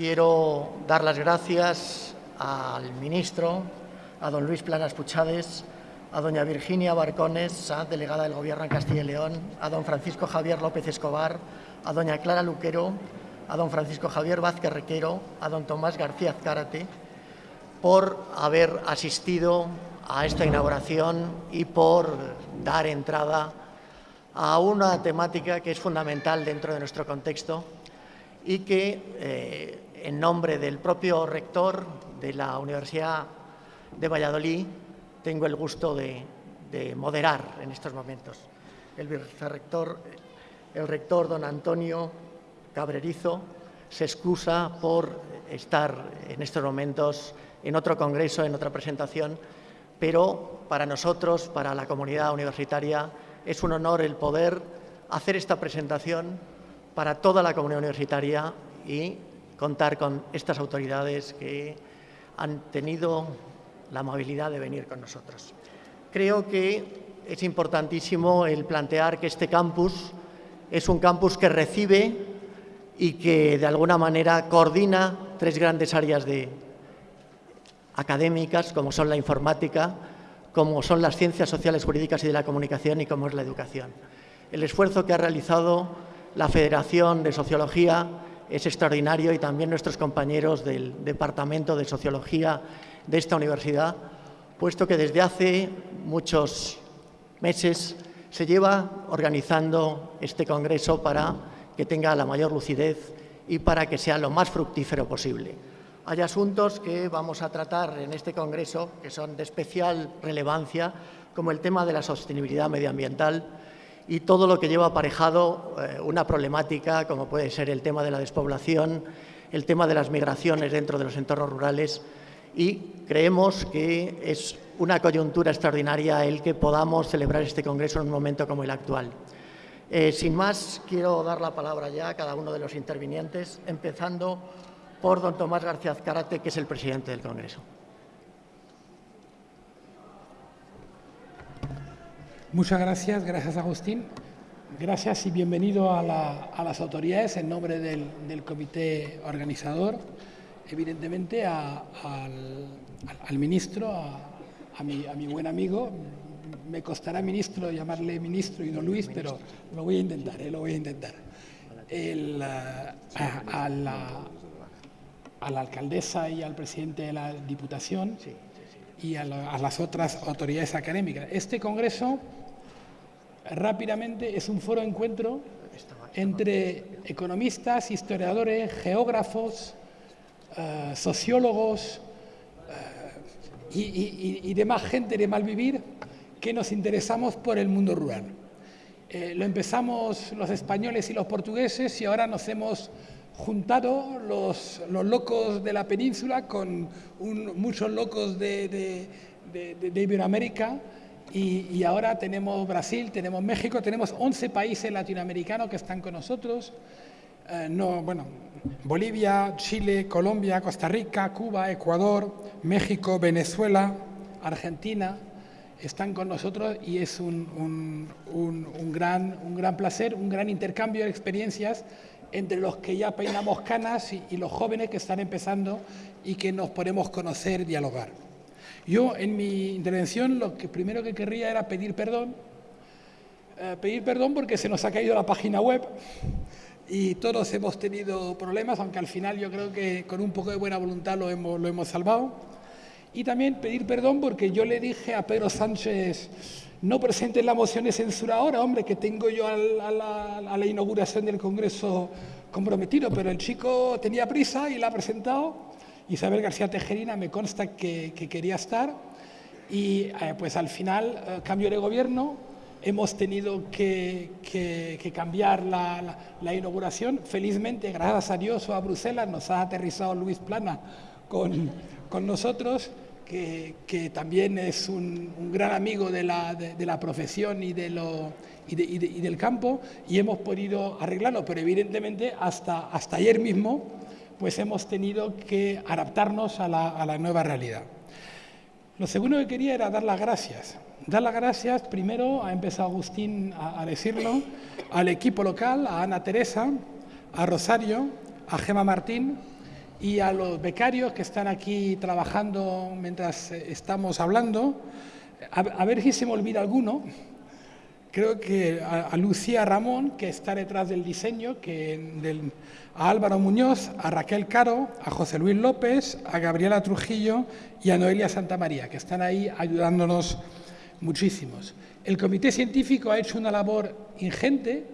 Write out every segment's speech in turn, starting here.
quiero dar las gracias al ministro, a don Luis Planas Puchades, a doña Virginia Barcones, delegada del Gobierno en Castilla y León, a don Francisco Javier López Escobar, a doña Clara Luquero, a don Francisco Javier Vázquez Requero, a don Tomás García Azcárate, por haber asistido a esta inauguración y por dar entrada a una temática que es fundamental dentro de nuestro contexto y que, eh, en nombre del propio rector de la Universidad de Valladolid, tengo el gusto de, moderar en estos momentos. El el rector don Antonio Cabrerizo, se excusa por estar en estos momentos en otro congreso, en otra presentación, pero para nosotros, para la comunidad universitaria, es un honor el poder hacer esta presentación para toda la comunidad universitaria y contar con estas autoridades que han tenido la amabilidad de venir con nosotros. Creo que es importantísimo el plantear que este campus es un campus que recibe y que de alguna manera coordina tres grandes áreas de, académicas, como son la informática, como son las ciencias sociales, jurídicas y de la comunicación y como es la educación. El esfuerzo que ha realizado la Federación de Sociología es extraordinario y también nuestros compañeros del Departamento de Sociología de esta universidad, puesto que desde hace muchos meses se lleva organizando este congreso para que tenga la mayor lucidez y para que sea lo más fructífero posible. Hay asuntos que vamos a tratar en este congreso que son de especial relevancia, como el tema de la sostenibilidad medioambiental y todo lo que lleva aparejado eh, una problemática como puede ser el tema de la despoblación, el tema de las migraciones dentro de los entornos rurales y creemos que es una coyuntura extraordinaria el que podamos celebrar este congreso en un momento como el actual. Eh, sin más, quiero dar la palabra ya a cada uno de los intervinientes, empezando por don Tomás García Azcárate, que es el presidente del Congreso. Muchas gracias, gracias Agustín. Gracias y bienvenido a, las autoridades en nombre del, comité organizador, evidentemente al, ministro, a, mi, buen amigo. Me costará ministro llamarle ministro y no Luis, pero lo voy a intentar, eh, lo voy a intentar. El, a, la, a la alcaldesa y al presidente de la Diputación y a, las otras autoridades académicas. Este congreso rápidamente es un foro de encuentro entre economistas, historiadores, geógrafos, eh, sociólogos eh, y, demás gente de mal vivir que nos interesamos por el mundo rural. Eh, lo empezamos los españoles y los portugueses y ahora nos hemos juntado los, los locos de la península con muchos locos de, Iberoamérica y, ahora tenemos Brasil, tenemos México, tenemos 11 países latinoamericanos que están con nosotros. Eh, no, bueno, Bolivia, Chile, Colombia, Costa Rica, Cuba, Ecuador, México, Venezuela, Argentina, están con nosotros y es un, un, gran, un gran placer, un gran intercambio de experiencias entre los que ya peinamos canas y, los jóvenes que están empezando y que nos podemos conocer, dialogar. Yo en mi intervención lo que primero que querría era pedir perdón, eh, pedir perdón porque se nos ha caído la página web y todos hemos tenido problemas, aunque al final yo creo que con un poco de buena voluntad lo hemos, lo hemos salvado. Y también pedir perdón porque yo le dije a Pedro Sánchez, no presenten la moción de censura ahora, hombre, que tengo yo a la, inauguración del Congreso comprometido, pero el chico tenía prisa y la ha presentado. Isabel García Tejerina me consta que, quería estar. Y eh, pues al final, eh, cambio de gobierno, hemos tenido que, cambiar la, inauguración. Felizmente, gracias a Dios o a Bruselas, nos ha aterrizado Luis Plana con, con nosotros que, también es un, gran amigo de la, de, la profesión y, de lo, y, del campo, y hemos podido arreglarlo, pero evidentemente hasta, hasta ayer mismo pues hemos tenido que adaptarnos a la, a nueva realidad. Lo segundo que quería era dar las gracias. Dar las gracias, primero, ha empezado Agustín a, a decirlo, al equipo local, a Ana Teresa, a Rosario, a Gema Martín, y a los becarios que están aquí trabajando mientras eh, estamos hablando. A, ver si se me olvida alguno. Creo que a, Lucía Ramón, que está detrás del diseño, que a Álvaro Muñoz, a Raquel Caro, a José Luis López, a Gabriela Trujillo y a Noelia Santamaría, que están ahí ayudándonos muchísimos. El comité científico ha hecho una labor ingente,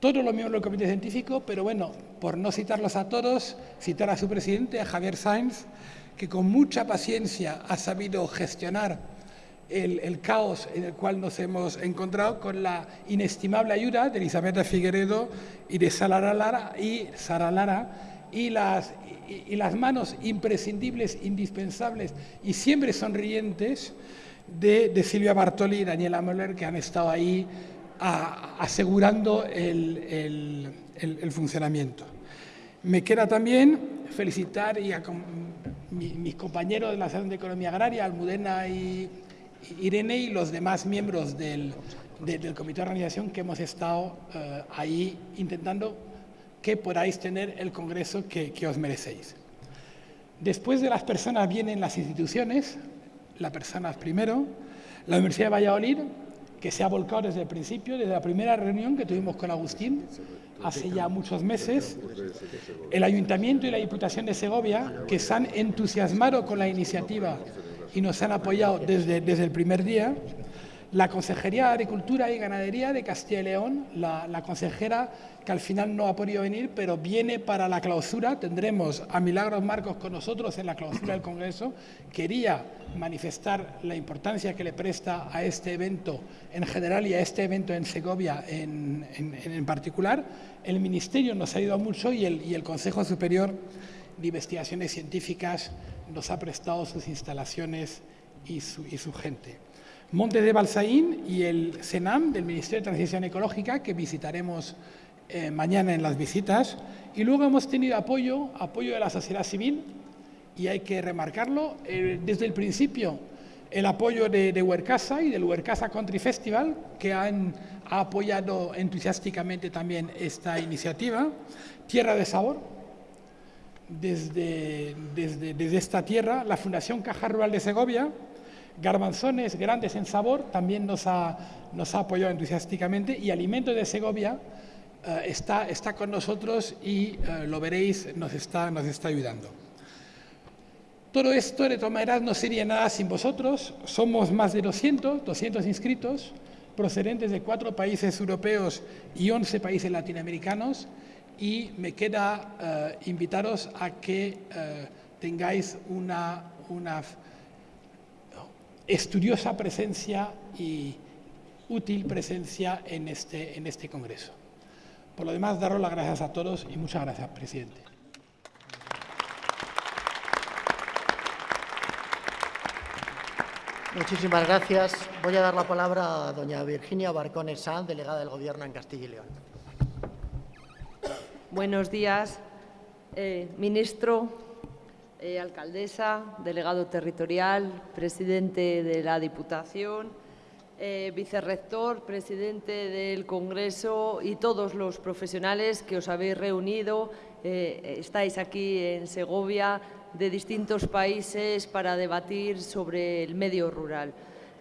todos los miembros del comité científico, pero bueno, por no citarlos a todos, citar a su presidente, a Javier Sainz, que con mucha paciencia ha sabido gestionar el, caos en el cual nos hemos encontrado con la inestimable ayuda de Elizabeth Figueredo y de Sara Lara y, Sara Lara, y, las, y, las manos imprescindibles, indispensables y siempre sonrientes de, Silvia Bartoli y Daniela Möller, que han estado ahí asegurando el, funcionamiento. Me queda también felicitar y a mis compañeros de la Asociación de Economía Agraria, Almudena y Irene y los demás miembros del, comité de organización que hemos estado eh, ahí intentando que podáis tener el congreso que, que, os merecéis. Después de las personas vienen las instituciones, las personas primero, la Universidad de Valladolid, que se ha volcado desde el principio, desde la primera reunión que tuvimos con Agustín, hace ya muchos meses, el Ayuntamiento y la Diputación de Segovia, que se han entusiasmado con la iniciativa y nos han apoyado desde, desde el primer día, la Consejería de Agricultura y Ganadería de Castilla y León, la, consejera que al final no ha podido venir, pero viene para la clausura. Tendremos a Milagros Marcos con nosotros en la clausura del Congreso. Quería manifestar la importancia que le presta a este evento en general y a este evento en Segovia en, en, particular. El Ministerio nos ha ayudado mucho y el, y el Consejo Superior de Investigaciones Científicas nos ha prestado sus instalaciones y su, y su gente. Montes de Balsaín y el SENAM del Ministerio de Transición Ecológica, que visitaremos eh, mañana en las visitas. Y luego hemos tenido apoyo, apoyo de la sociedad civil, y hay que remarcarlo, eh, desde el principio el apoyo de, de Huercasa y del Huercasa Country Festival, que han, ha apoyado entusiásticamente también esta iniciativa. Tierra de Sabor, desde, desde, desde esta tierra, la Fundación Caja Rural de Segovia, Garbanzones grandes en sabor también nos ha, nos ha apoyado entusiásticamente y Alimentos de Segovia eh, está, está con nosotros y eh, lo veréis, nos está, nos está ayudando. Todo esto, de todas no sería nada sin vosotros. Somos más de 200, 200 inscritos, procedentes de cuatro países europeos y 11 países latinoamericanos, y me queda eh, invitaros a que tengáis una, una estudiosa presencia y útil presencia en este, en este Congreso. Por lo demás, daros las gracias a todos y muchas gracias, presidente. Muchísimas gracias. Voy a dar la palabra a doña Virginia Barcones Sanz, delegada del Gobierno en Castilla y León. Buenos días, eh, ministro, eh, alcaldesa, delegado territorial, presidente de la Diputación, eh, vicerrector, presidente del Congreso y todos los profesionales que os habéis reunido. Estáis aquí en Segovia de distintos países para debatir sobre el medio rural,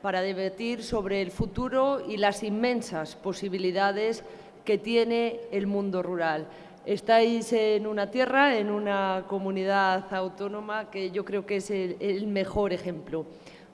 para debatir sobre el futuro y las inmensas posibilidades que tiene el mundo rural. Estáis en una tierra, en una comunidad autónoma que yo creo que es el, mejor ejemplo.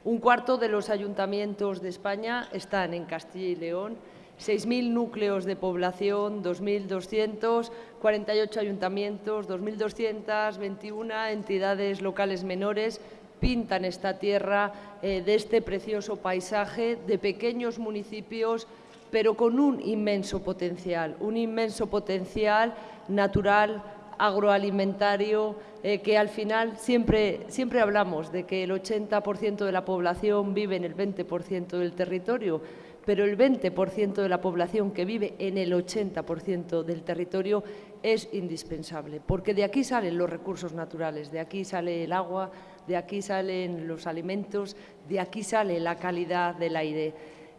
Un cuarto de los ayuntamientos de España están en Castilla y León, 6.000 núcleos de población, 2.248 ayuntamientos, 2.221 entidades locales menores pintan esta tierra eh, de este precioso paisaje de pequeños municipios pero con un inmenso potencial, un inmenso potencial natural, agroalimentario, eh, que al final siempre, siempre hablamos de que el 80% de la población vive en el 20% del territorio, pero el 20% de la población que vive en el 80% del territorio es indispensable, porque de aquí salen los recursos naturales, de aquí sale el agua, de aquí salen los alimentos, de aquí sale la calidad del aire.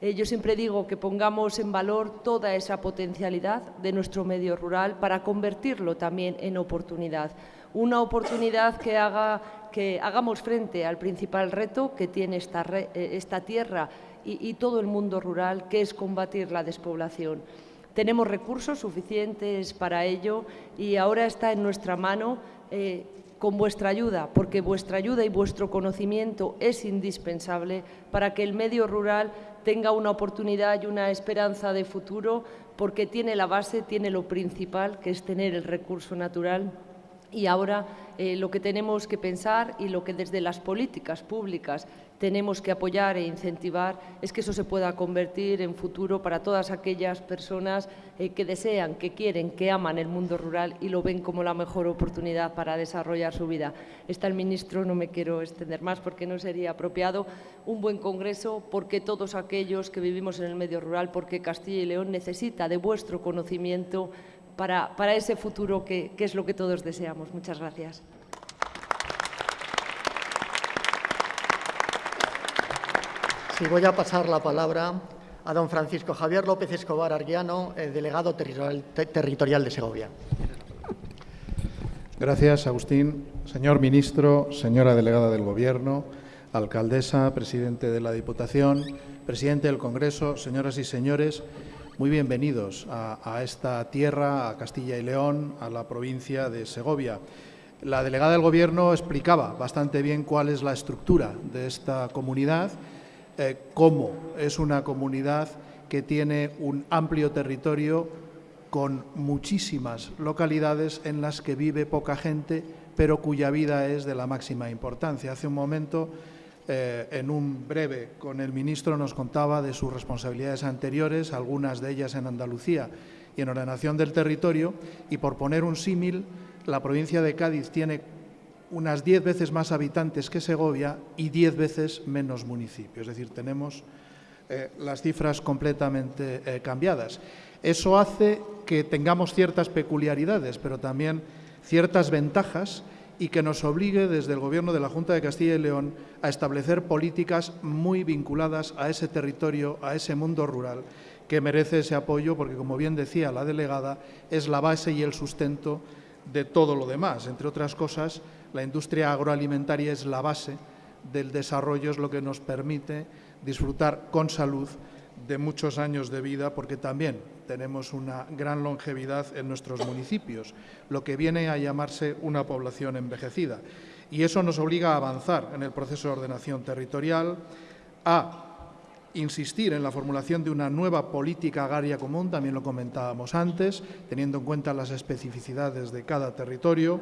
Eh, yo siempre digo que pongamos en valor toda esa potencialidad de nuestro medio rural para convertirlo también en oportunidad. una oportunidad que haga que hagamos frente al principal reto que tiene esta, eh, tierra y, todo el mundo rural, que es combatir la despoblación. Tenemos recursos suficientes para ello y ahora está en nuestra mano eh, con vuestra ayuda, porque vuestra ayuda y vuestro conocimiento es indispensable para que el medio rural tenga una oportunidad y una esperanza de futuro, porque tiene la base, tiene lo principal, que es tener el recurso natural. Y ahora eh, lo que tenemos que pensar y lo que desde las políticas públicas tenemos que apoyar e incentivar es que eso se pueda convertir en futuro para todas aquellas personas eh, que desean, que quieren, que aman el mundo rural y lo ven como la mejor oportunidad para desarrollar su vida. Está el ministro, no me quiero extender más porque no sería apropiado, un buen congreso porque todos aquellos que vivimos en el medio rural, porque Castilla y León necesita de vuestro conocimiento para, para ese futuro que, que es lo que todos deseamos. Muchas gracias. Sí, voy a pasar la palabra a don Francisco Javier López Escobar Arguiano, delegado territorial de Segovia. Gracias, Agustín. Señor ministro, señora delegada del Gobierno, alcaldesa, presidente de la Diputación, presidente del Congreso, señoras y señores, muy bienvenidos a, esta tierra, a Castilla y León, a la provincia de Segovia. La delegada del Gobierno explicaba bastante bien cuál es la estructura de esta comunidad, eh, cómo es una comunidad que tiene un amplio territorio con muchísimas localidades en las que vive poca gente, pero cuya vida es de la máxima importancia. Hace un momento eh, en un breve con el ministro nos contaba de sus responsabilidades anteriores, algunas de ellas en Andalucía y en ordenación del territorio, y por poner un símil, la provincia de Cádiz tiene unas diez veces más habitantes que Segovia y diez veces menos municipios, es decir, tenemos eh, las cifras completamente eh, cambiadas. Eso hace que tengamos ciertas peculiaridades, pero también ciertas ventajas y que nos obligue desde el Gobierno de la Junta de Castilla y León a establecer políticas muy vinculadas a ese territorio, a ese mundo rural, que merece ese apoyo porque, como bien decía la delegada, es la base y el sustento de todo lo demás. Entre otras cosas, la industria agroalimentaria es la base del desarrollo, es lo que nos permite disfrutar con salud de muchos años de vida, porque también tenemos una gran longevidad en nuestros municipios, lo que viene a llamarse una población envejecida. Y eso nos obliga a avanzar en el proceso de ordenación territorial, a insistir en la formulación de una nueva política agraria común, también lo comentábamos antes, teniendo en cuenta las especificidades de cada territorio,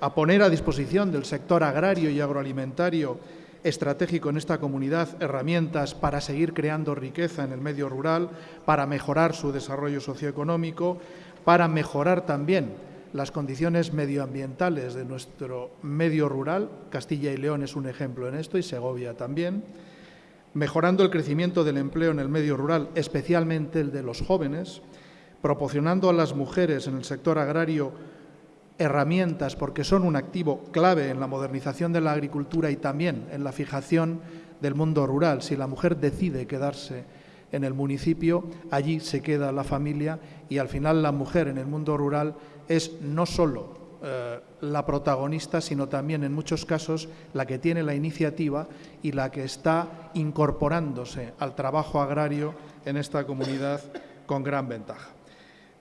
a poner a disposición del sector agrario y agroalimentario estratégico en esta comunidad herramientas para seguir creando riqueza en el medio rural, para mejorar su desarrollo socioeconómico, para mejorar también las condiciones medioambientales de nuestro medio rural. Castilla y León es un ejemplo en esto y Segovia también. Mejorando el crecimiento del empleo en el medio rural, especialmente el de los jóvenes, proporcionando a las mujeres en el sector agrario herramientas porque son un activo clave en la modernización de la agricultura y también en la fijación del mundo rural. Si la mujer decide quedarse en el municipio, allí se queda la familia y al final la mujer en el mundo rural es no solo eh, la protagonista, sino también en muchos casos la que tiene la iniciativa y la que está incorporándose al trabajo agrario en esta comunidad con gran ventaja.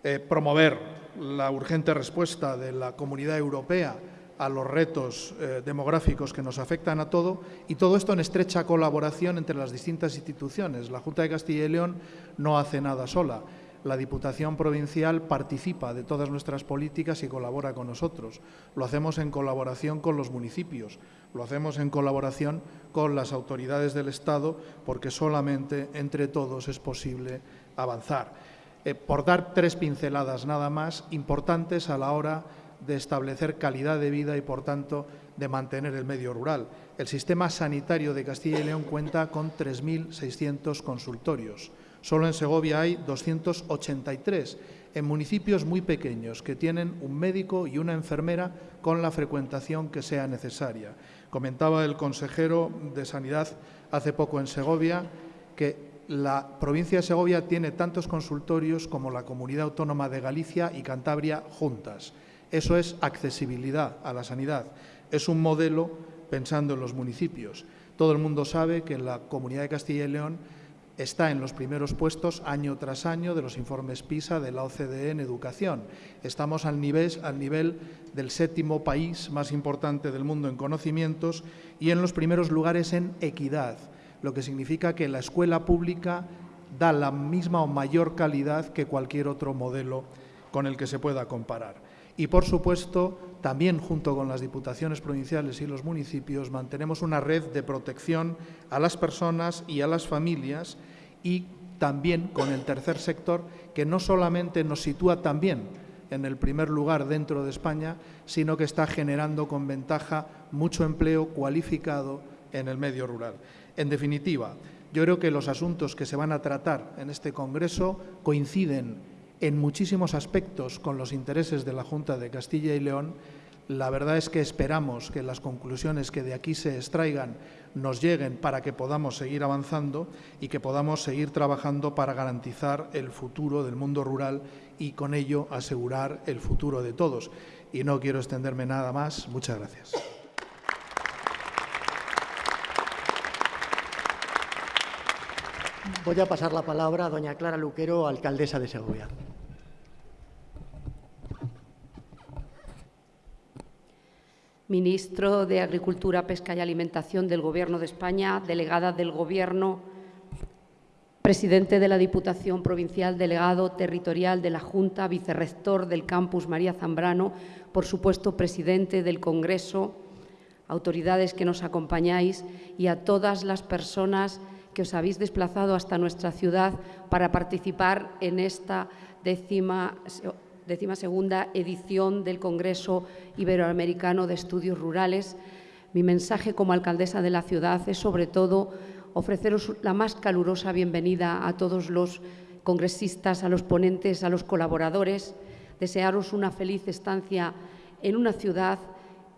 Eh, promover la urgente respuesta de la comunidad europea a los retos eh, demográficos que nos afectan a todo y todo esto en estrecha colaboración entre las distintas instituciones. La Junta de Castilla y León no hace nada sola. La Diputación Provincial participa de todas nuestras políticas y colabora con nosotros. Lo hacemos en colaboración con los municipios, lo hacemos en colaboración con las autoridades del Estado, porque solamente entre todos es posible avanzar. Eh, por dar tres pinceladas nada más importantes a la hora de establecer calidad de vida y, por tanto, de mantener el medio rural. El sistema sanitario de Castilla y León cuenta con 3.600 consultorios. Solo en Segovia hay 283, en municipios muy pequeños que tienen un médico y una enfermera con la frecuentación que sea necesaria. Comentaba el consejero de Sanidad hace poco en Segovia que la provincia de Segovia tiene tantos consultorios como la comunidad autónoma de Galicia y Cantabria juntas. Eso es accesibilidad a la sanidad. Es un modelo pensando en los municipios. Todo el mundo sabe que la Comunidad de Castilla y León está en los primeros puestos año tras año de los informes PISA de la OCDE en educación. Estamos al nivel, al nivel del séptimo país más importante del mundo en conocimientos y en los primeros lugares en equidad, lo que significa que la escuela pública da la misma o mayor calidad que cualquier otro modelo con el que se pueda comparar. Y, por supuesto, también junto con las diputaciones provinciales y los municipios mantenemos una red de protección a las personas y a las familias y también con el tercer sector que no solamente nos sitúa también en el primer lugar dentro de España, sino que está generando con ventaja mucho empleo cualificado en el medio rural. En definitiva, yo creo que los asuntos que se van a tratar en este Congreso coinciden en muchísimos aspectos con los intereses de la Junta de Castilla y León. La verdad es que esperamos que las conclusiones que de aquí se extraigan nos lleguen para que podamos seguir avanzando y que podamos seguir trabajando para garantizar el futuro del mundo rural y con ello asegurar el futuro de todos. Y no quiero extenderme nada más. Muchas gracias. Voy a pasar la palabra a doña Clara Luquero, alcaldesa de Segovia. Ministro de Agricultura, Pesca y Alimentación del Gobierno de España, delegada del Gobierno, presidente de la Diputación Provincial, delegado territorial de la Junta, vicerrector del campus María Zambrano, por supuesto, presidente del Congreso, autoridades que nos acompañáis y a todas las personas que os habéis desplazado hasta nuestra ciudad para participar en esta décima décima segunda edición del Congreso Iberoamericano de Estudios Rurales. Mi mensaje como alcaldesa de la ciudad es sobre todo ofreceros la más calurosa bienvenida a todos los congresistas, a los ponentes, a los colaboradores, desearos una feliz estancia en una ciudad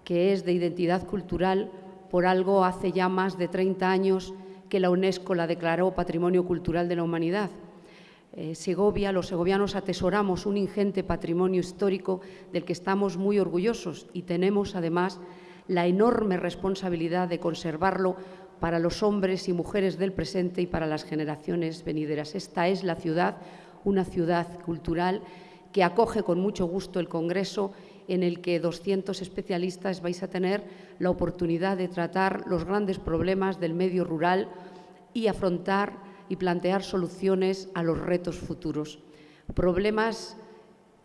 que es de identidad cultural, por algo hace ya más de 30 años que la UNESCO la declaró Patrimonio Cultural de la Humanidad. Eh, Segovia, los segovianos atesoramos un ingente patrimonio histórico del que estamos muy orgullosos y tenemos además la enorme responsabilidad de conservarlo para los hombres y mujeres del presente y para las generaciones venideras. Esta es la ciudad, una ciudad cultural que acoge con mucho gusto el Congreso en el que 200 especialistas vais a tener la oportunidad de tratar los grandes problemas del medio rural y afrontar y plantear soluciones a los retos futuros. Problemas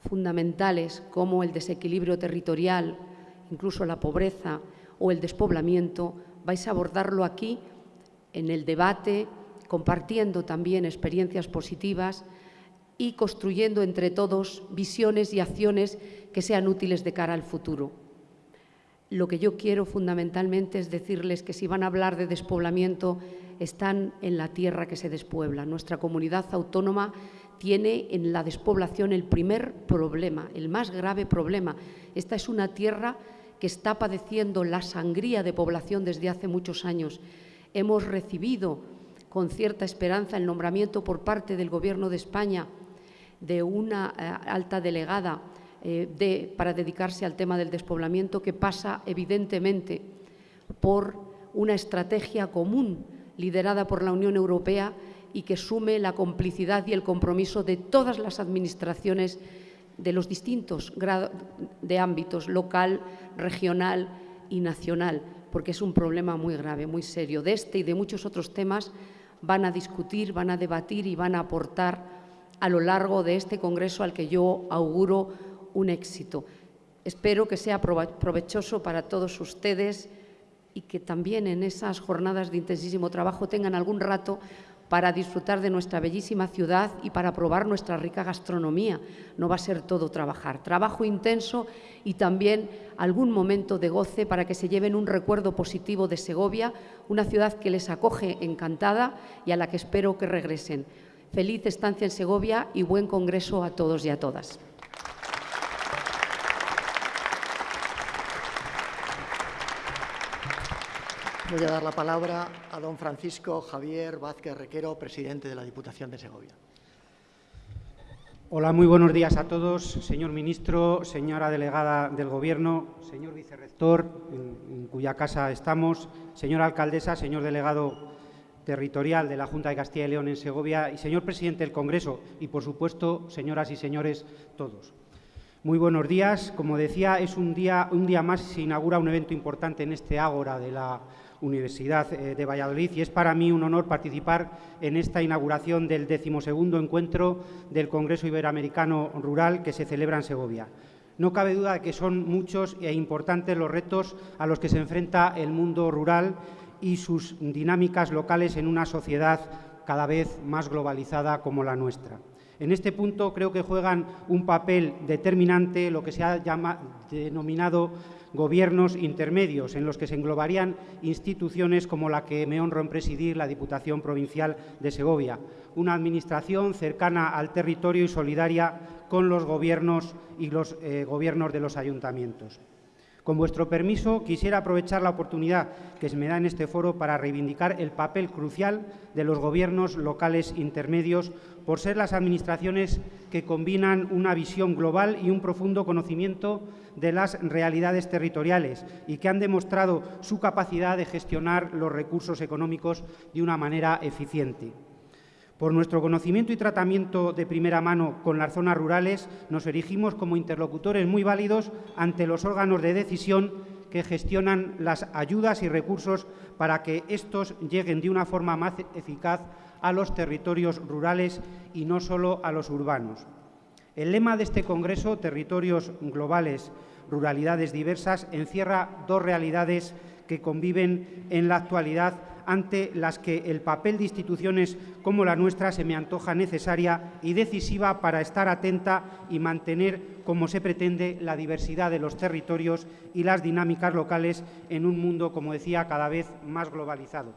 fundamentales como el desequilibrio territorial, incluso la pobreza o el despoblamiento, vais a abordarlo aquí en el debate, compartiendo también experiencias positivas y construyendo entre todos visiones y acciones que sean útiles de cara al futuro. Lo que yo quiero fundamentalmente es decirles que si van a hablar de despoblamiento, están en la tierra que se despuebla. Nuestra comunidad autónoma tiene en la despoblación el primer problema, el más grave problema. Esta es una tierra que está padeciendo la sangría de población desde hace muchos años. Hemos recibido con cierta esperanza el nombramiento por parte del Gobierno de España de una eh, alta delegada eh, para dedicarse al tema del despoblamiento que pasa evidentemente por una estrategia común liderada por la Unión Europea y que sume la complicidad y el compromiso de todas las administraciones de los distintos grados de ámbitos local, regional y nacional, porque es un problema muy grave, muy serio. De este y de muchos otros temas van a discutir, van a debatir y van a aportar a lo largo de este Congreso al que yo auguro un éxito. Espero que sea provechoso para todos ustedes y que también en esas jornadas de intensísimo trabajo tengan algún rato para disfrutar de nuestra bellísima ciudad y para probar nuestra rica gastronomía. No va a ser todo trabajar, trabajo intenso y también algún momento de goce para que se lleven un recuerdo positivo de Segovia, una ciudad que les acoge encantada y a la que espero que regresen. Feliz estancia en Segovia y buen congreso a todos y a todas. Voy a dar la palabra a don Francisco Javier Vázquez Requero, presidente de la Diputación de Segovia. Hola, muy buenos días a todos. Señor ministro, señora delegada del Gobierno, señor vicerrector, en, cuya casa estamos, señora alcaldesa, señor delegado territorial de la Junta de Castilla y León en Segovia y señor presidente del Congreso y, por supuesto, señoras y señores todos. Muy buenos días. Como decía, es un día, un día más se inaugura un evento importante en este ágora de la Universidad eh, de Valladolid y es para mí un honor participar en esta inauguración del decimosegundo encuentro del Congreso Iberoamericano Rural que se celebra en Segovia. No cabe duda de que son muchos e importantes los retos a los que se enfrenta el mundo rural y sus dinámicas locales en una sociedad cada vez más globalizada como la nuestra. En este punto creo que juegan un papel determinante lo que se ha denominado gobiernos intermedios, en los que se englobarían instituciones como la que me honro en presidir, la Diputación Provincial de Segovia, una administración cercana al territorio y solidaria con los gobiernos y los eh, gobiernos de los ayuntamientos. Con vuestro permiso, quisiera aprovechar la oportunidad que se me da en este foro para reivindicar el papel crucial de los gobiernos locales intermedios por ser las administraciones que combinan una visión global y un profundo conocimiento de las realidades territoriales y que han demostrado su capacidad de gestionar los recursos económicos de una manera eficiente. Por nuestro conocimiento y tratamiento de primera mano con las zonas rurales, nos erigimos como interlocutores muy válidos ante los órganos de decisión que gestionan las ayudas y recursos para que estos lleguen de una forma más eficaz a los territorios rurales y no solo a los urbanos. El lema de este Congreso, Territorios Globales, Ruralidades Diversas, encierra dos realidades que conviven en la actualidad ante las que el papel de instituciones como la nuestra se me antoja necesaria y decisiva para estar atenta y mantener, como se pretende, la diversidad de los territorios y las dinámicas locales en un mundo, como decía, cada vez más globalizado.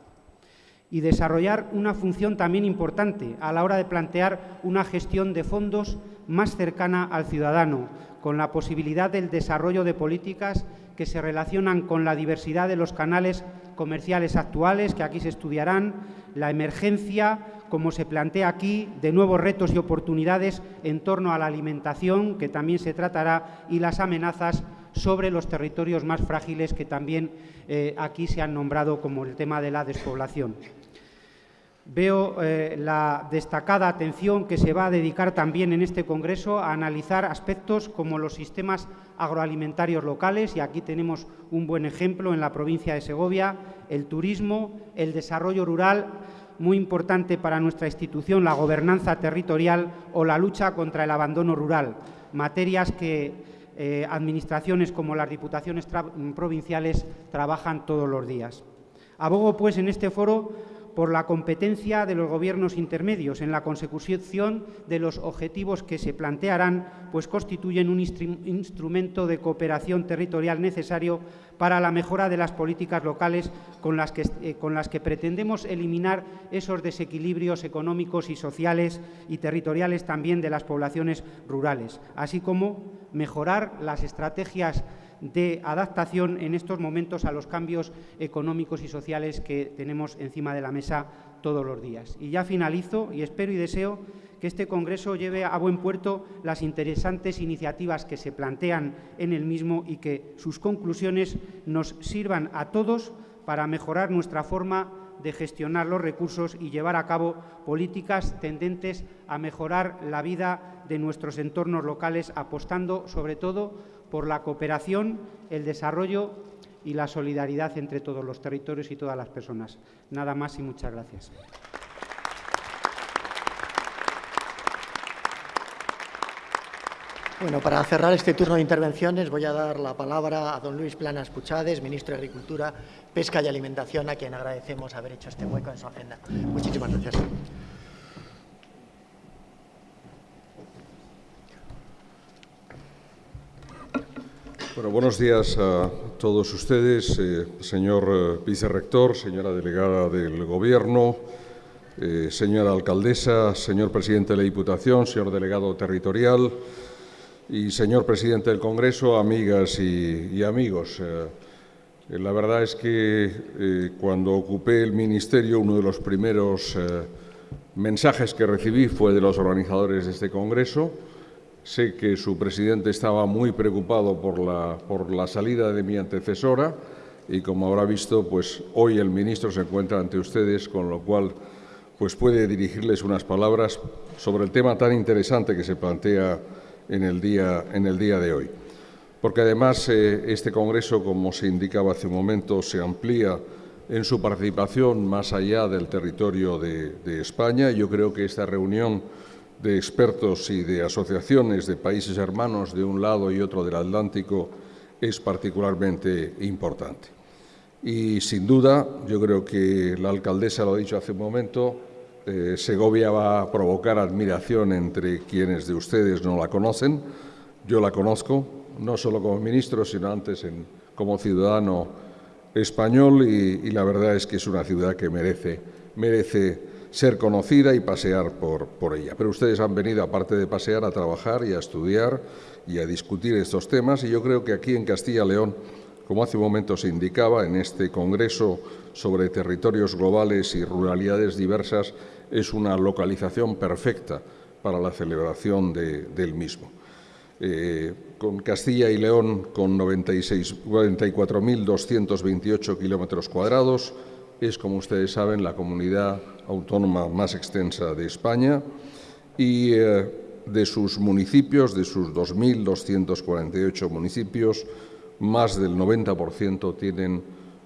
Y desarrollar una función también importante a la hora de plantear una gestión de fondos más cercana al ciudadano, con la posibilidad del desarrollo de políticas que se relacionan con la diversidad de los canales comerciales actuales, que aquí se estudiarán, la emergencia, como se plantea aquí, de nuevos retos y oportunidades en torno a la alimentación, que también se tratará, y las amenazas sobre los territorios más frágiles, que también eh, aquí se han nombrado como el tema de la despoblación. Veo eh, la destacada atención que se va a dedicar también en este Congreso a analizar aspectos como los sistemas agroalimentarios locales, y aquí tenemos un buen ejemplo en la provincia de Segovia, el turismo, el desarrollo rural, muy importante para nuestra institución, la gobernanza territorial o la lucha contra el abandono rural, materias que eh, administraciones como las diputaciones provinciales trabajan todos los días. Abogo, pues, en este foro por la competencia de los gobiernos intermedios en la consecución de los objetivos que se plantearán, pues constituyen un instrumento de cooperación territorial necesario para la mejora de las políticas locales con las que, eh, con las que pretendemos eliminar esos desequilibrios económicos y sociales y territoriales también de las poblaciones rurales, así como mejorar las estrategias de adaptación en estos momentos a los cambios económicos y sociales que tenemos encima de la mesa todos los días. Y ya finalizo y espero y deseo que este Congreso lleve a buen puerto las interesantes iniciativas que se plantean en el mismo y que sus conclusiones nos sirvan a todos para mejorar nuestra forma de gestionar los recursos y llevar a cabo políticas tendentes a mejorar la vida de nuestros entornos locales, apostando sobre todo por la cooperación, el desarrollo y la solidaridad entre todos los territorios y todas las personas. Nada más y muchas gracias. Bueno, para cerrar este turno de intervenciones voy a dar la palabra a don Luis Planas Puchades, ministro de Agricultura, Pesca y Alimentación, a quien agradecemos haber hecho este hueco en su agenda. Muchísimas gracias. Bueno, buenos días a todos ustedes, eh, señor eh, vicerrector, señora delegada del Gobierno, eh, señora alcaldesa, señor presidente de la Diputación, señor delegado territorial y señor presidente del Congreso, amigas y amigos. la verdad es que cuando ocupé el ministerio, uno de los primeros mensajes que recibí fue de los organizadores de este Congreso. Sé que su presidente estaba muy preocupado por la, por la salida de mi antecesora y, como habrá visto, pues hoy el ministro se encuentra ante ustedes, con lo cual pues puede dirigirles unas palabras sobre el tema tan interesante que se plantea en el día, en el día de hoy. Porque además eh, este Congreso, como se indicaba hace un momento, se amplía en su participación más allá del territorio de, de España. Yo creo que esta reunión de expertos y de asociaciones de países hermanos de un lado y otro del Atlántico es particularmente importante. Y sin duda, yo creo que la alcaldesa lo ha dicho hace un momento, eh, Segovia va a provocar admiración entre quienes de ustedes no la conocen. Yo la conozco, no solo como ministro, sino antes como ciudadano español y, la verdad es que es una ciudad que merece, merece ser conocida y pasear por, por ella. Pero ustedes han venido, aparte de pasear, a trabajar y a estudiar y a discutir estos temas y yo creo que aquí en Castilla-León como hace un momento se indicaba en este Congreso sobre territorios globales y ruralidades diversas, es una localización perfecta para la celebración del mismo. Eh, con Castilla y León, con 94.228 kilómetros cuadrados, es, como ustedes saben, la comunidad autónoma más extensa de España y eh, de sus municipios, de sus 2.248 municipios, más del 90% tienen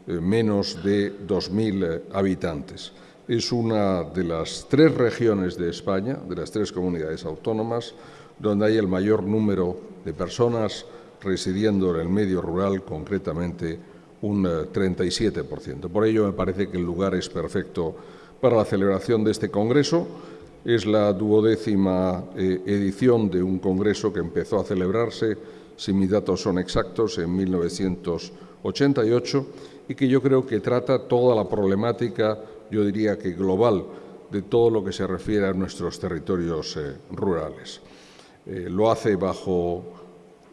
eh, menos de 2.000 eh, habitantes. Es una de las tres regiones de España, de las tres comunidades autónomas, donde hay el mayor número de personas residiendo en el medio rural, concretamente un 37%. Eh, Por ello, me parece que el lugar es perfecto para la celebración de este Congreso. Es la duodécima edición de un Congreso que empezó a celebrarse si mis datos son exactos, en 1988, y que yo creo que trata toda la problemática, yo diría que global, de todo lo que se refiere a nuestros territorios eh, rurales. Eh, lo hace bajo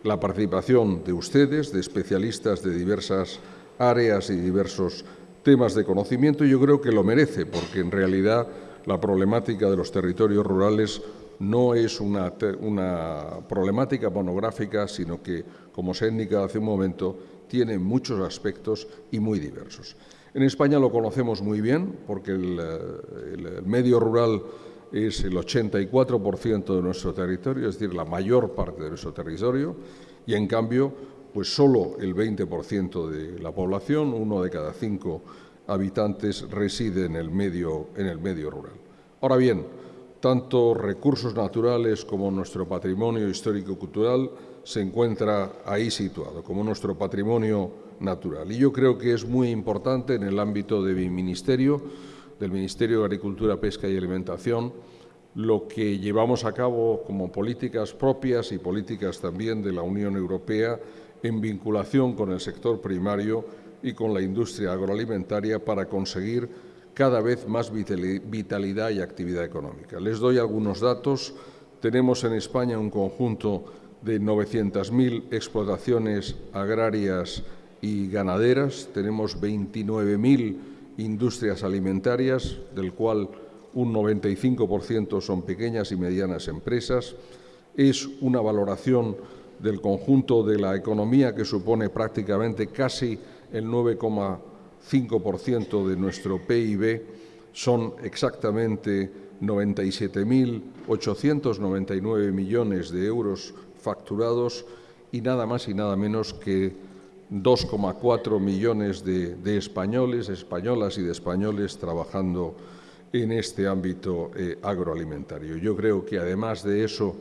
la participación de ustedes, de especialistas de diversas áreas y diversos temas de conocimiento, y yo creo que lo merece, porque en realidad la problemática de los territorios rurales no es una, problemática monográfica, sino que, como se ha indicado hace un momento, tiene muchos aspectos y muy diversos. En España lo conocemos muy bien porque el, el medio rural es el 84% de nuestro territorio, es decir, la mayor parte de nuestro territorio, y en cambio, pues solo el 20% de la población, uno de cada cinco habitantes, reside en el medio, rural. Ahora bien, tanto recursos naturales como nuestro patrimonio histórico-cultural se encuentra ahí situado, como nuestro patrimonio natural. Y yo creo que es muy importante en el ámbito de mi ministerio, del Ministerio de Agricultura, Pesca y Alimentación, lo que llevamos a cabo como políticas propias y políticas también de la Unión Europea en vinculación con el sector primario y con la industria agroalimentaria para conseguir cada vez más vitalidad y actividad económica. Les doy algunos datos. Tenemos en España un conjunto de 900.000 explotaciones agrarias y ganaderas, tenemos 29.000 industrias alimentarias, del cual un 95% son pequeñas y medianas empresas. Es una valoración del conjunto de la economía que supone prácticamente casi el 9, 5% de nuestro PIB son exactamente 97.899 millones de euros facturados y nada más y nada menos que 2,4 millones de, españoles, españolas y de españoles trabajando en este ámbito eh, agroalimentario. Yo creo que además de eso,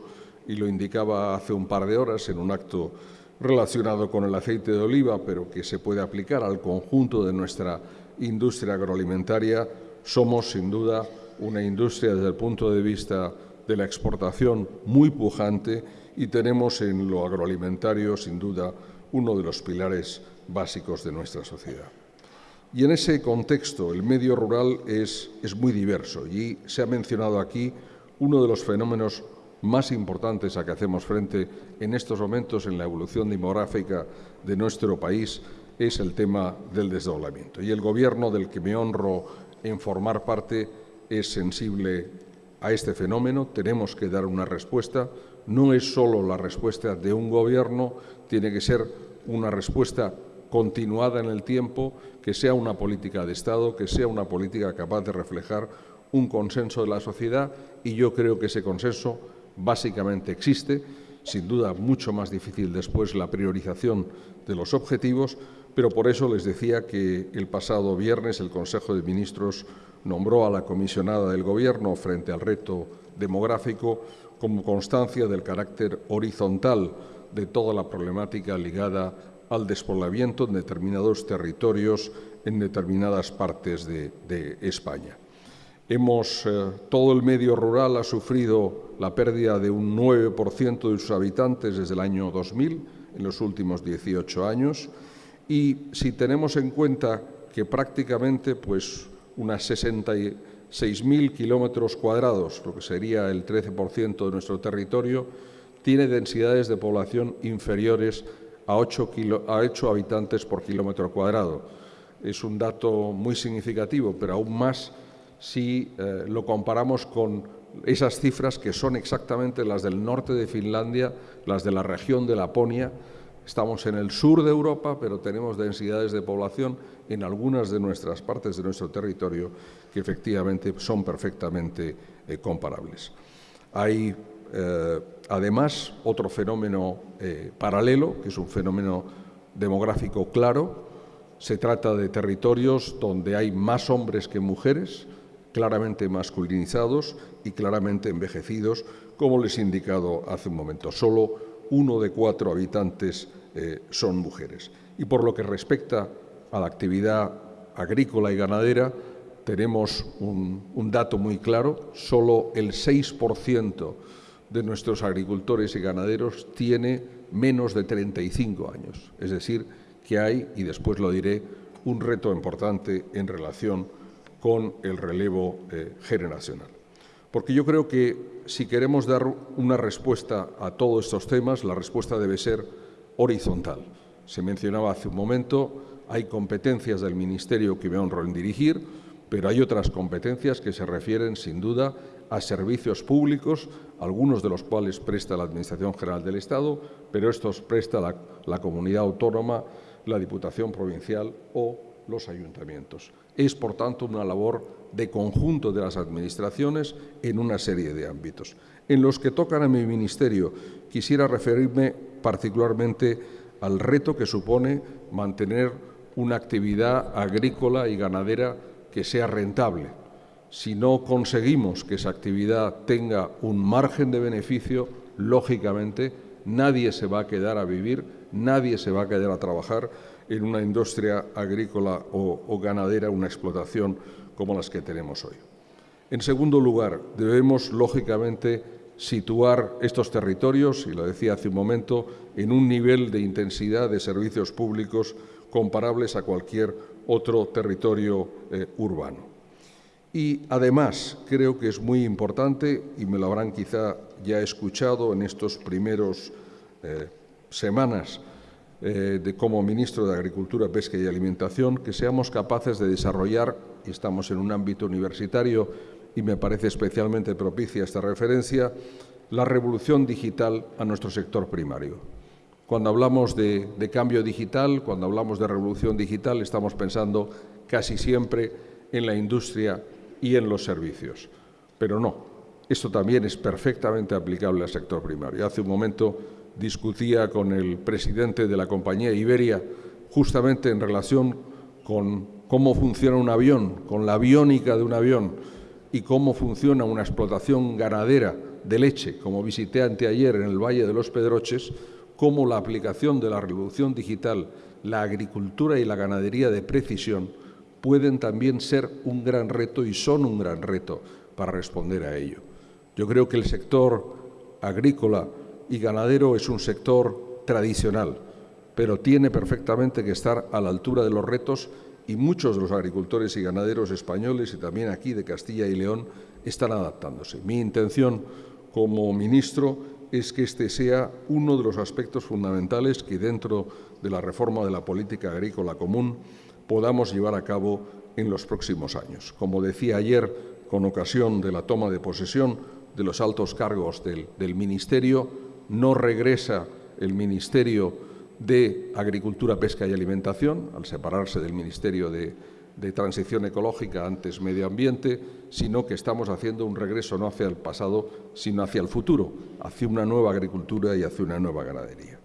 y lo indicaba hace un par de horas en un acto relacionado con el aceite de oliva, pero que se puede aplicar al conjunto de nuestra industria agroalimentaria, somos sin duda una industria desde el punto de vista de la exportación muy pujante y tenemos en lo agroalimentario sin duda uno de los pilares básicos de nuestra sociedad. Y en ese contexto el medio rural es, es muy diverso y se ha mencionado aquí uno de los fenómenos más importantes a que hacemos frente en estos momentos en la evolución demográfica de nuestro país es el tema del desdoblamiento. Y el Gobierno del que me honro en formar parte es sensible a este fenómeno, tenemos que dar una respuesta. No es solo la respuesta de un gobierno, tiene que ser una respuesta continuada en el tiempo, que sea una política de Estado, que sea una política capaz de reflejar un consenso de la sociedad y yo creo que ese consenso básicamente existe, sin duda mucho más difícil después la priorización de los objetivos, pero por eso les decía que el pasado viernes el Consejo de Ministros nombró a la comisionada del Gobierno frente al reto demográfico como constancia del carácter horizontal de toda la problemática ligada al despoblamiento en determinados territorios, en determinadas partes de, España. Hemos, eh, todo el medio rural ha sufrido la pérdida de un 9% de sus habitantes desde el año 2000, en los últimos 18 años, y si tenemos en cuenta que prácticamente pues, unas 66.000 kilómetros cuadrados, lo que sería el 13% de nuestro territorio, tiene densidades de población inferiores a 8, habitantes por kilómetro cuadrado. Es un dato muy significativo, pero aún más si eh, lo comparamos con esas cifras que son exactamente las del norte de Finlandia, las de la región de Laponia. Estamos en el sur de Europa, pero tenemos densidades de población en algunas de nuestras partes de nuestro territorio que efectivamente son perfectamente eh, comparables. Hay eh, además otro fenómeno paralelo, que es un fenómeno demográfico claro. Se trata de territorios donde hay más hombres que mujeres, claramente masculinizados y claramente envejecidos, como les he indicado hace un momento. Solo uno de cuatro habitantes eh, son mujeres. Y por lo que respecta a la actividad agrícola y ganadera, tenemos un, un dato muy claro, solo el 6% de nuestros agricultores y ganaderos tiene menos de 35 años. Es decir, que hay, y después lo diré, un reto importante en relación con el relevo eh, generacional. Porque yo creo que si queremos dar una respuesta a todos estos temas, la respuesta debe ser horizontal. Se mencionaba hace un momento, hay competencias del Ministerio que me honro en dirigir, pero hay otras competencias que se refieren, sin duda, a servicios públicos, algunos de los cuales presta la Administración General del Estado, pero estos presta la, comunidad autónoma, la Diputación Provincial o los ayuntamientos. Es, por tanto, una labor de conjunto de las administraciones en una serie de ámbitos. En los que tocan a mi ministerio, quisiera referirme particularmente al reto que supone mantener una actividad agrícola y ganadera que sea rentable. Si no conseguimos que esa actividad tenga un margen de beneficio, lógicamente nadie se va a quedar a vivir, nadie se va a quedar a trabajar en una industria agrícola o, ganadera, una explotación como las que tenemos hoy. En segundo lugar, debemos, lógicamente, situar estos territorios, y lo decía hace un momento, en un nivel de intensidad de servicios públicos comparables a cualquier otro territorio eh, urbano. Y además creo que es muy importante, y me lo habrán quizá ya escuchado en estos primeros eh, semanas eh, de, como ministro de Agricultura, Pesca y Alimentación, que seamos capaces de desarrollar, y estamos en un ámbito universitario y me parece especialmente propicia esta referencia, la revolución digital a nuestro sector primario. Cuando hablamos de, cambio digital, cuando hablamos de revolución digital, estamos pensando casi siempre en la industria y en los servicios. Pero no, esto también es perfectamente aplicable al sector primario. Hace un momento discutía con el presidente de la compañía Iberia justamente en relación con cómo funciona un avión, con la aviónica de un avión y cómo funciona una explotación ganadera de leche, como visité anteayer en el Valle de los Pedroches, cómo la aplicación de la revolución digital, la agricultura y la ganadería de precisión pueden también ser un gran reto y son un gran reto para responder a ello. Yo creo que el sector agrícola y ganadero es un sector tradicional, pero tiene perfectamente que estar a la altura de los retos y muchos de los agricultores y ganaderos españoles y también aquí de Castilla y León están adaptándose. Mi intención como ministro es que este sea uno de los aspectos fundamentales que dentro de la reforma de la política agrícola común podamos llevar a cabo en los próximos años. Como decía ayer con ocasión de la toma de posesión de los altos cargos del, Ministerio. No regresa el Ministerio de Agricultura, Pesca y Alimentación, al separarse del Ministerio de, Transición Ecológica, antes Medio Ambiente, sino que estamos haciendo un regreso no hacia el pasado, sino hacia el futuro, hacia una nueva agricultura y hacia una nueva ganadería.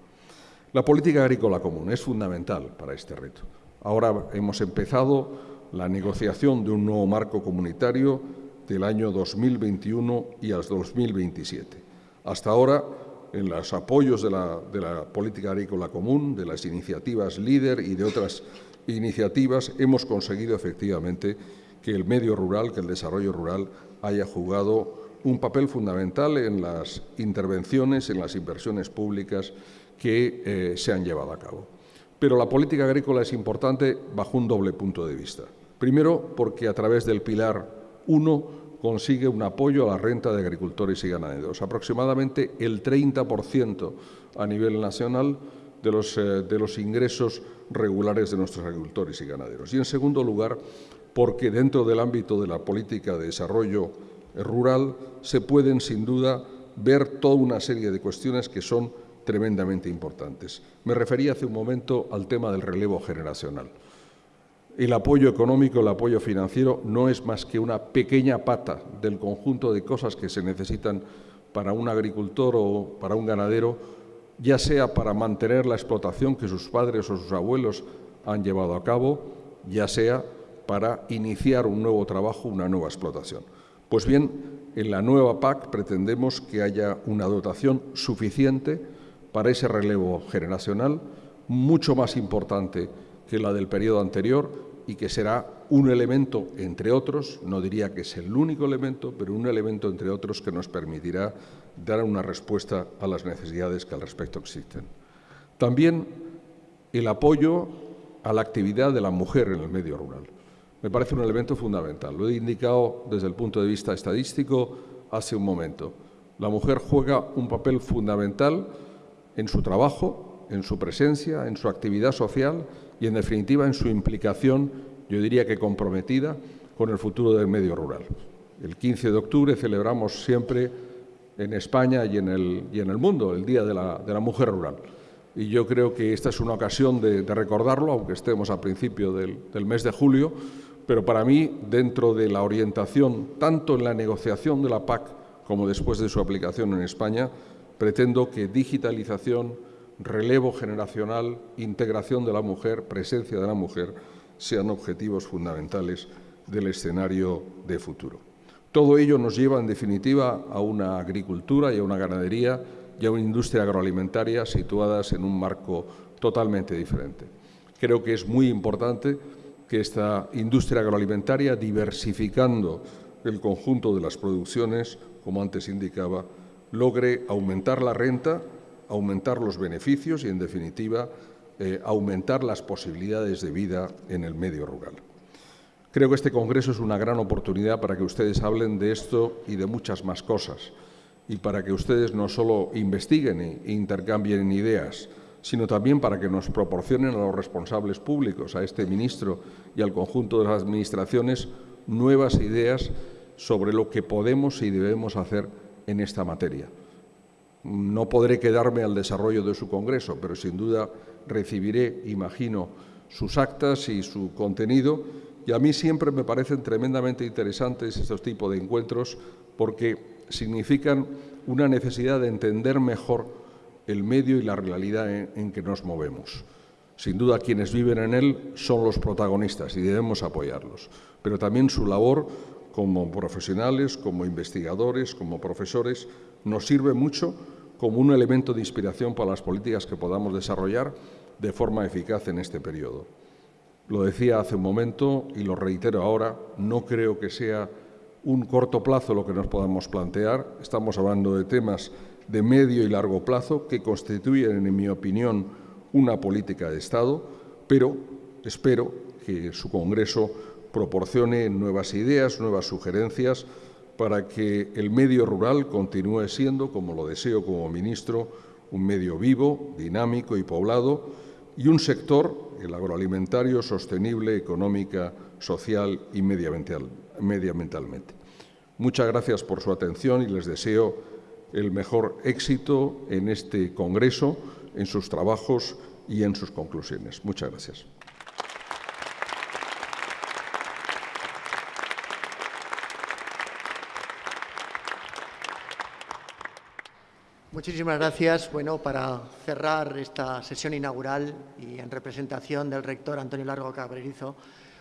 La política agrícola común es fundamental para este reto. Ahora hemos empezado la negociación de un nuevo marco comunitario del año 2021 y al 2027. Hasta ahora, en los apoyos de la, política agrícola común, de las iniciativas líder y de otras iniciativas, hemos conseguido efectivamente que el medio rural, que el desarrollo rural haya jugado un papel fundamental en las intervenciones, en las inversiones públicas que eh, se han llevado a cabo. Pero la política agrícola es importante bajo un doble punto de vista. Primero, porque a través del pilar 1 consigue un apoyo a la renta de agricultores y ganaderos, aproximadamente el 30% a nivel nacional de los, eh, de los ingresos regulares de nuestros agricultores y ganaderos. Y, en segundo lugar, porque dentro del ámbito de la política de desarrollo rural se pueden, sin duda, ver toda una serie de cuestiones que son tremendamente importantes. Me refería hace un momento al tema del relevo generacional. El apoyo económico, el apoyo financiero no es más que una pequeña pata del conjunto de cosas que se necesitan para un agricultor o para un ganadero ya sea para mantener la explotación que sus padres o sus abuelos han llevado a cabo, ya sea para iniciar un nuevo trabajo, una nueva explotación. Pues bien, en la nueva PAC pretendemos que haya una dotación suficiente para ese relevo generacional, mucho más importante que la del periodo anterior y que será un elemento, entre otros, no diría que es el único elemento, pero un elemento, entre otros, que nos permitirá dar una respuesta a las necesidades que al respecto existen. También el apoyo a la actividad de la mujer en el medio rural. Me parece un elemento fundamental. Lo he indicado desde el punto de vista estadístico hace un momento. La mujer juega un papel fundamental en su trabajo, en su presencia, en su actividad social y, en definitiva, en su implicación, yo diría que comprometida, con el futuro del medio rural. El 15 de octubre celebramos siempre en España y en el, y en el mundo, el Día de la, Mujer Rural. Y yo creo que esta es una ocasión de, de recordarlo, aunque estemos a principio del, del, mes de julio, pero para mí, dentro de la orientación, tanto en la negociación de la PAC como después de su aplicación en España, pretendo que digitalización, relevo generacional, integración de la mujer, presencia de la mujer, sean objetivos fundamentales del escenario de futuro. Todo ello nos lleva, en definitiva, a una agricultura y a una ganadería y a una industria agroalimentaria situadas en un marco totalmente diferente. Creo que es muy importante que esta industria agroalimentaria, diversificando el conjunto de las producciones, como antes indicaba, logre aumentar la renta, aumentar los beneficios y, en definitiva, eh, aumentar las posibilidades de vida en el medio rural. Creo que este Congreso es una gran oportunidad para que ustedes hablen de esto y de muchas más cosas y para que ustedes no solo investiguen e intercambien ideas, sino también para que nos proporcionen a los responsables públicos, a este ministro y al conjunto de las administraciones, nuevas ideas sobre lo que podemos y debemos hacer en esta materia. No podré quedarme al desarrollo de su Congreso, pero sin duda recibiré, imagino, sus actas y su contenido y a mí siempre me parecen tremendamente interesantes estos tipos de encuentros porque significan una necesidad de entender mejor el medio y la realidad en, en, que nos movemos. Sin duda quienes viven en él son los protagonistas y debemos apoyarlos, pero también su labor como profesionales, como investigadores, como profesores, nos sirve mucho como un elemento de inspiración para las políticas que podamos desarrollar de forma eficaz en este periodo. Lo decía hace un momento y lo reitero ahora, no creo que sea un corto plazo lo que nos podamos plantear. Estamos hablando de temas de medio y largo plazo que constituyen, en mi opinión, una política de Estado, pero espero que su Congreso proporcione nuevas ideas, nuevas sugerencias para que el medio rural continúe siendo, como lo deseo como ministro, un medio vivo, dinámico y poblado y un sector el agroalimentario sostenible económica, social y medioambientalmente. Muchas gracias por su atención y les deseo el mejor éxito en este Congreso, en sus trabajos y en sus conclusiones. Muchas gracias. Muchísimas gracias. Bueno, para cerrar esta sesión inaugural y en representación del rector Antonio Largo Cabrerizo,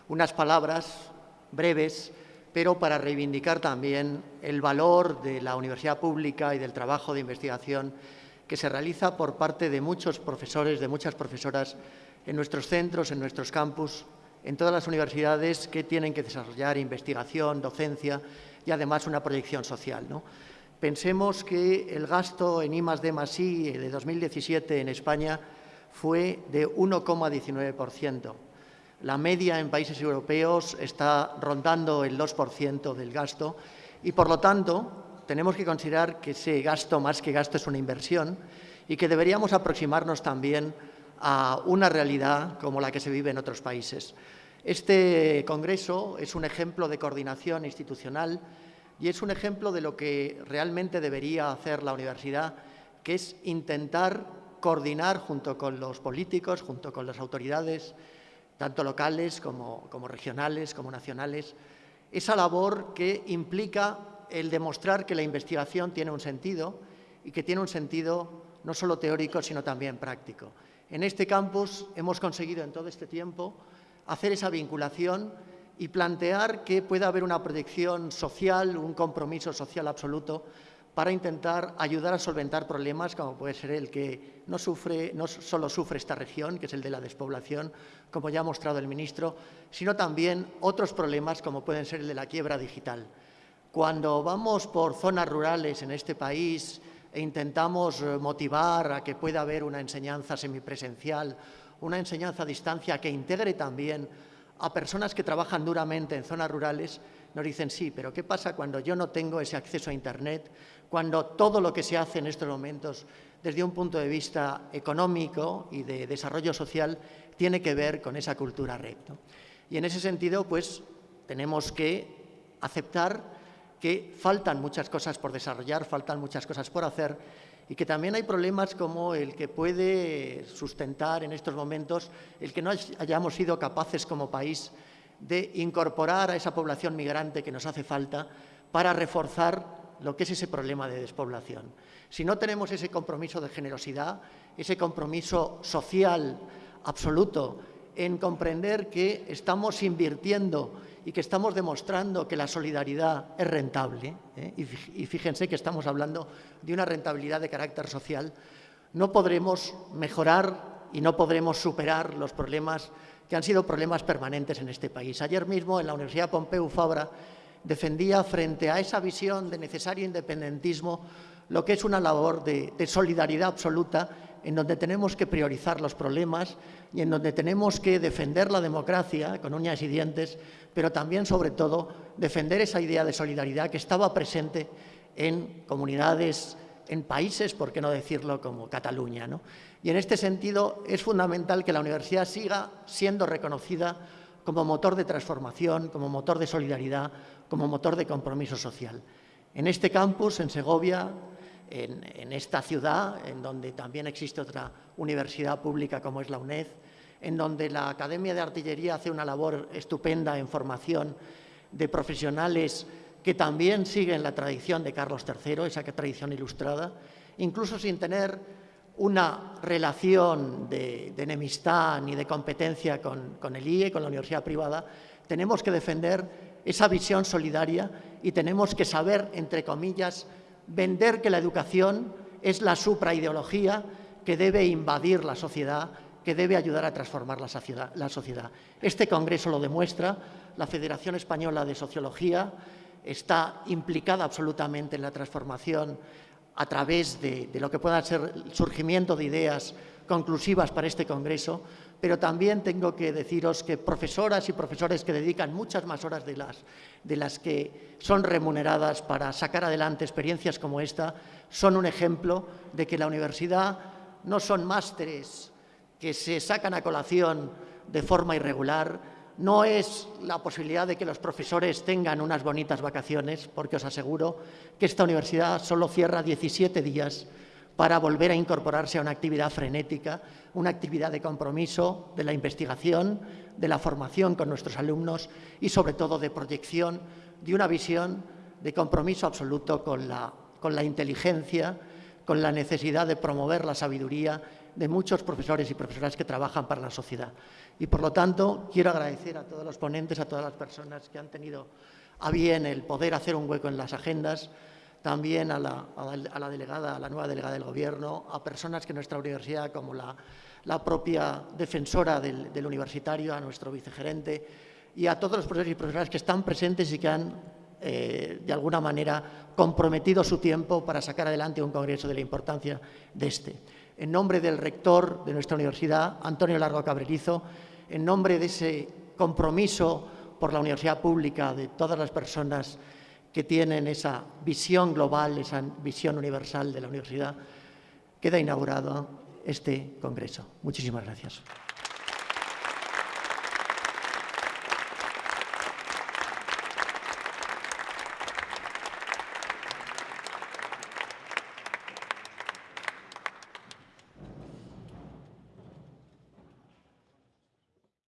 unas palabras breves, pero para reivindicar también el valor de la universidad pública y del trabajo de investigación que se realiza por parte de muchos profesores, de muchas profesoras en nuestros centros, en nuestros campus, en todas las universidades que tienen que desarrollar investigación, docencia y además una proyección social. ¿no? Pensemos que el gasto en I D I de 2017 en España fue de 1,19%. La media en países europeos está rondando el 2% del gasto y, por lo tanto, tenemos que considerar que ese gasto, más que gasto, es una inversión y que deberíamos aproximarnos también a una realidad como la que se vive en otros países. Este Congreso es un ejemplo de coordinación institucional y es un ejemplo de lo que realmente debería hacer la universidad, que es intentar coordinar junto con los políticos, junto con las autoridades, tanto locales como, regionales, como nacionales, esa labor que implica el demostrar que la investigación tiene un sentido y que tiene un sentido no solo teórico, sino también práctico. En este campus hemos conseguido en todo este tiempo hacer esa vinculación y plantear que pueda haber una proyección social, un compromiso social absoluto para intentar ayudar a solventar problemas como puede ser el que no, sufre, no solo sufre esta región, que es el de la despoblación, como ya ha mostrado el ministro, sino también otros problemas como pueden ser el de la quiebra digital. Cuando vamos por zonas rurales en este país e intentamos eh, motivar a que pueda haber una enseñanza semipresencial, una enseñanza a distancia que integre también a personas que trabajan duramente en zonas rurales, nos dicen, sí, pero ¿qué pasa cuando yo no tengo ese acceso a Internet? Cuando todo lo que se hace en estos momentos, desde un punto de vista económico y de desarrollo social, tiene que ver con esa cultura red. Y en ese sentido, pues, tenemos que aceptar que faltan muchas cosas por desarrollar, faltan muchas cosas por hacer y que también hay problemas como el que puede sustentar en estos momentos el que no hayamos sido capaces como país de incorporar a esa población migrante que nos hace falta para reforzar lo que es ese problema de despoblación. Si no tenemos ese compromiso de generosidad, ese compromiso social absoluto en comprender que estamos invirtiendo y que estamos demostrando que la solidaridad es rentable, ¿eh? y fíjense que estamos hablando de una rentabilidad de carácter social, no podremos mejorar y no podremos superar los problemas que han sido problemas permanentes en este país. Ayer mismo en la Universidad Pompeu Fabra defendía frente a esa visión de necesario independentismo lo que es una labor de, de solidaridad absoluta en donde tenemos que priorizar los problemas y en donde tenemos que defender la democracia con uñas y dientes, pero también, sobre todo, defender esa idea de solidaridad que estaba presente en comunidades, en países, por qué no decirlo, como Cataluña. Y en este sentido es fundamental que la universidad siga siendo reconocida como motor de transformación, como motor de solidaridad, como motor de compromiso social. En este campus, en Segovia, en, esta ciudad, en donde también existe otra universidad pública como es la UNED, en donde la Academia de Artillería hace una labor estupenda en formación de profesionales que también siguen la tradición de Carlos III, esa tradición ilustrada, incluso sin tener una relación de, enemistad ni de competencia con, con el IE, con la universidad privada, tenemos que defender esa visión solidaria y tenemos que saber, entre comillas, vender que la educación es la supraideología que debe invadir la sociedad, que debe ayudar a transformar la sociedad. Este Congreso lo demuestra, la Federación Española de Sociología está implicada absolutamente en la transformación a través de, lo que pueda ser el surgimiento de ideas conclusivas para este Congreso, pero también tengo que deciros que profesoras y profesores que dedican muchas más horas de las, de las que son remuneradas para sacar adelante experiencias como esta, son un ejemplo de que la universidad no son másteres que se sacan a colación de forma irregular, no es la posibilidad de que los profesores tengan unas bonitas vacaciones, porque os aseguro que esta universidad solo cierra 17 días para volver a incorporarse a una actividad frenética, una actividad de compromiso de la investigación, de la formación con nuestros alumnos y, sobre todo, de proyección de una visión de compromiso absoluto con la, con la inteligencia, con la necesidad de promover la sabiduría de muchos profesores y profesoras que trabajan para la sociedad. Y, por lo tanto, quiero agradecer a todos los ponentes, a todas las personas que han tenido a bien el poder hacer un hueco en las agendas, también a la, a la, delegada, a la nueva delegada del Gobierno, a personas que nuestra universidad, como la, la propia defensora del, del, universitario, a nuestro vicegerente y a todos los profesores y profesoras que están presentes y que han, eh, de alguna manera, comprometido su tiempo para sacar adelante un congreso de la importancia de este. En nombre del rector de nuestra universidad, Antonio Largo Cabrerizo, en nombre de ese compromiso por la universidad pública de todas las personas que tienen esa visión global, esa visión universal de la universidad, queda inaugurado este congreso. Muchísimas gracias.